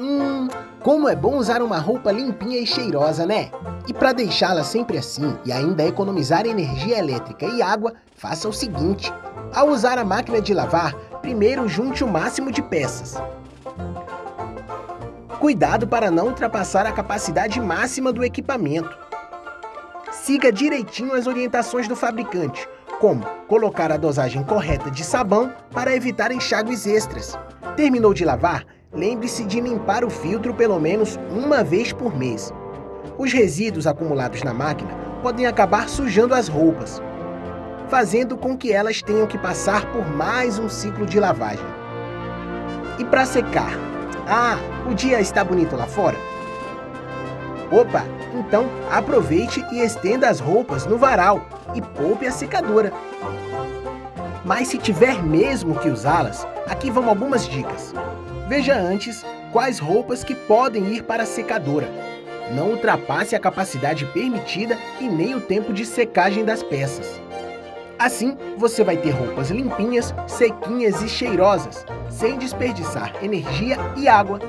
Hum, como é bom usar uma roupa limpinha e cheirosa, né? E para deixá-la sempre assim e ainda economizar energia elétrica e água, faça o seguinte. Ao usar a máquina de lavar, primeiro junte o máximo de peças. Cuidado para não ultrapassar a capacidade máxima do equipamento. Siga direitinho as orientações do fabricante, como colocar a dosagem correta de sabão para evitar enxágues extras. Terminou de lavar? Lembre-se de limpar o filtro pelo menos uma vez por mês. Os resíduos acumulados na máquina podem acabar sujando as roupas, fazendo com que elas tenham que passar por mais um ciclo de lavagem. E para secar? Ah, o dia está bonito lá fora? Opa, então aproveite e estenda as roupas no varal e poupe a secadora. Mas se tiver mesmo que usá-las, aqui vão algumas dicas. Veja antes quais roupas que podem ir para a secadora. Não ultrapasse a capacidade permitida e nem o tempo de secagem das peças. Assim, você vai ter roupas limpinhas, sequinhas e cheirosas, sem desperdiçar energia e água